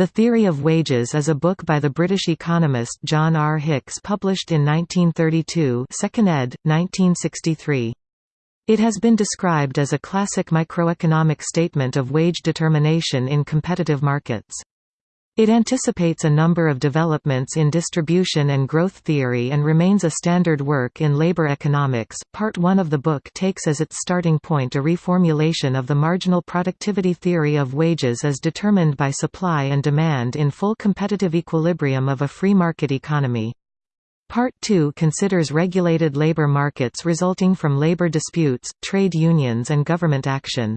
The Theory of Wages is a book by the British economist John R. Hicks published in 1932 2nd ed., 1963. It has been described as a classic microeconomic statement of wage determination in competitive markets. It anticipates a number of developments in distribution and growth theory and remains a standard work in labor economics. Part 1 of the book takes as its starting point a reformulation of the marginal productivity theory of wages as determined by supply and demand in full competitive equilibrium of a free market economy. Part 2 considers regulated labor markets resulting from labor disputes, trade unions and government action.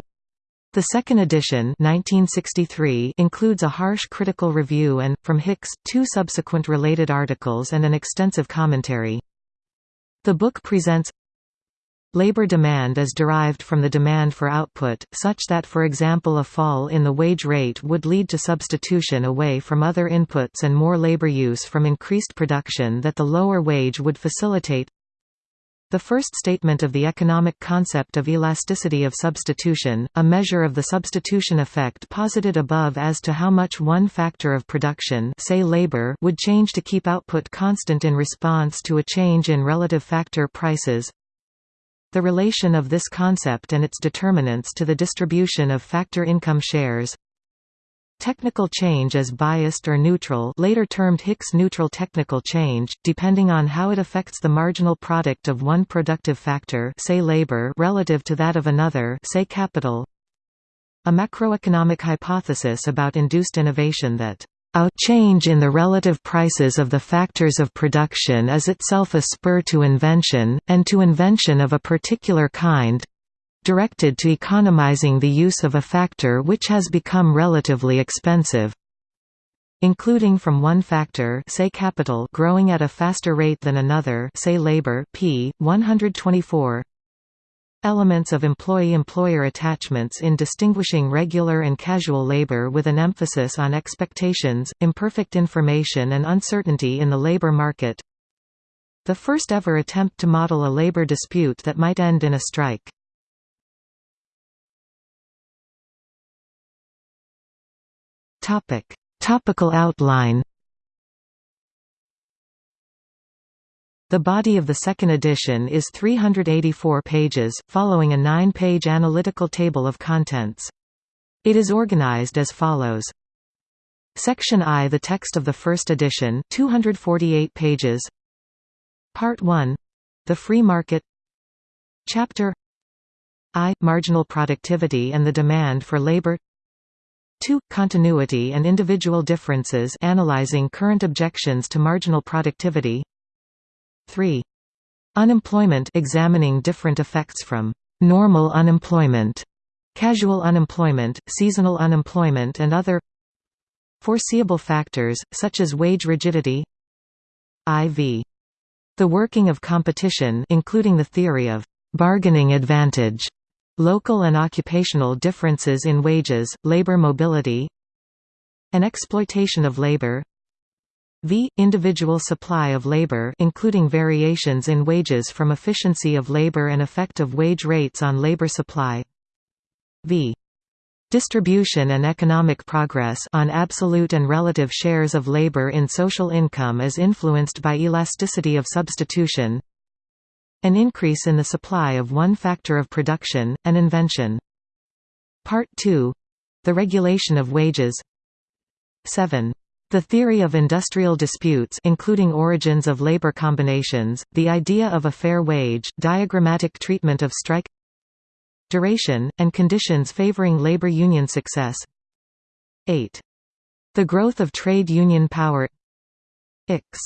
The second edition 1963 includes a harsh critical review and, from Hicks, two subsequent related articles and an extensive commentary. The book presents Labor demand is derived from the demand for output, such that for example a fall in the wage rate would lead to substitution away from other inputs and more labor use from increased production that the lower wage would facilitate the first statement of the economic concept of elasticity of substitution, a measure of the substitution effect posited above as to how much one factor of production say labor would change to keep output constant in response to a change in relative factor prices. The relation of this concept and its determinants to the distribution of factor income shares Technical change is biased or neutral later termed Hicks-neutral technical change, depending on how it affects the marginal product of one productive factor say labor relative to that of another say capital. A macroeconomic hypothesis about induced innovation that a change in the relative prices of the factors of production is itself a spur to invention, and to invention of a particular kind, directed to economizing the use of a factor which has become relatively expensive including from one factor say capital growing at a faster rate than another say labor p 124 elements of employee-employer attachments in distinguishing regular and casual labor with an emphasis on expectations, imperfect information and uncertainty in the labor market. The first ever attempt to model a labor dispute that might end in a strike Topic: Topical outline. The body of the second edition is 384 pages, following a nine-page analytical table of contents. It is organized as follows. Section I The text of the first edition 248 pages Part 1 — The free market Chapter I — Marginal productivity and the demand for labor 2. Continuity and individual differences analyzing current objections to marginal productivity 3. Unemployment examining different effects from normal unemployment, casual unemployment, seasonal unemployment and other foreseeable factors, such as wage rigidity IV. The working of competition including the theory of bargaining advantage Local and occupational differences in wages, labor mobility and exploitation of labor V. Individual supply of labor including variations in wages from efficiency of labor and effect of wage rates on labor supply V. Distribution and economic progress on absolute and relative shares of labor in social income as influenced by elasticity of substitution an increase in the supply of one factor of production, an invention. Part 2 — The regulation of wages 7. The theory of industrial disputes including origins of labor combinations, the idea of a fair wage, diagrammatic treatment of strike Duration, and conditions favoring labor union success 8. The growth of trade union power X.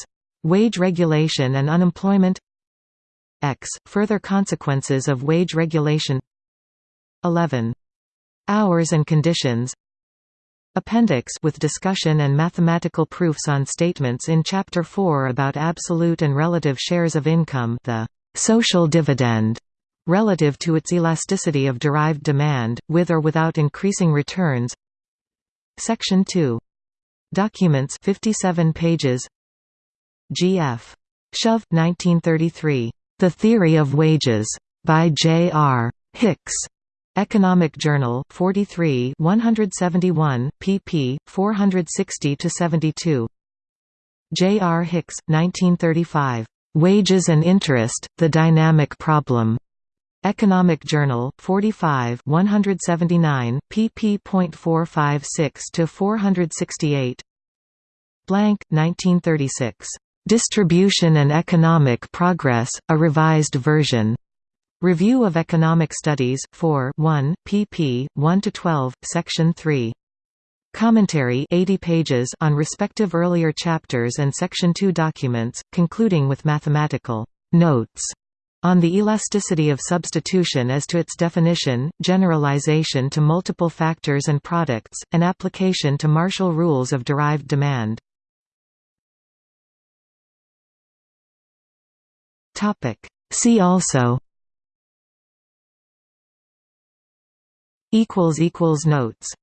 Wage regulation and unemployment X. Further consequences of wage regulation 11. Hours and conditions Appendix with discussion and mathematical proofs on statements in Chapter 4 about absolute and relative shares of income the social dividend relative to its elasticity of derived demand, with or without increasing returns Section 2. Documents 57 pages G.F. Shove, 1933. The Theory of Wages, by J. R. Hicks, Economic Journal 43 171, pp. 460–72. J. R. Hicks, 1935. "'Wages and Interest, The Dynamic Problem' Economic Journal 45 179 pp.456 to 468 Blank 1936 Distribution and Economic Progress A Revised Version Review of Economic Studies, 4 1, pp. 1–12, Section 3. Commentary 80 pages on respective earlier chapters and Section 2 documents, concluding with mathematical notes on the elasticity of substitution as to its definition, generalization to multiple factors and products, and application to Marshall rules of derived demand. See also. Equals equals Notes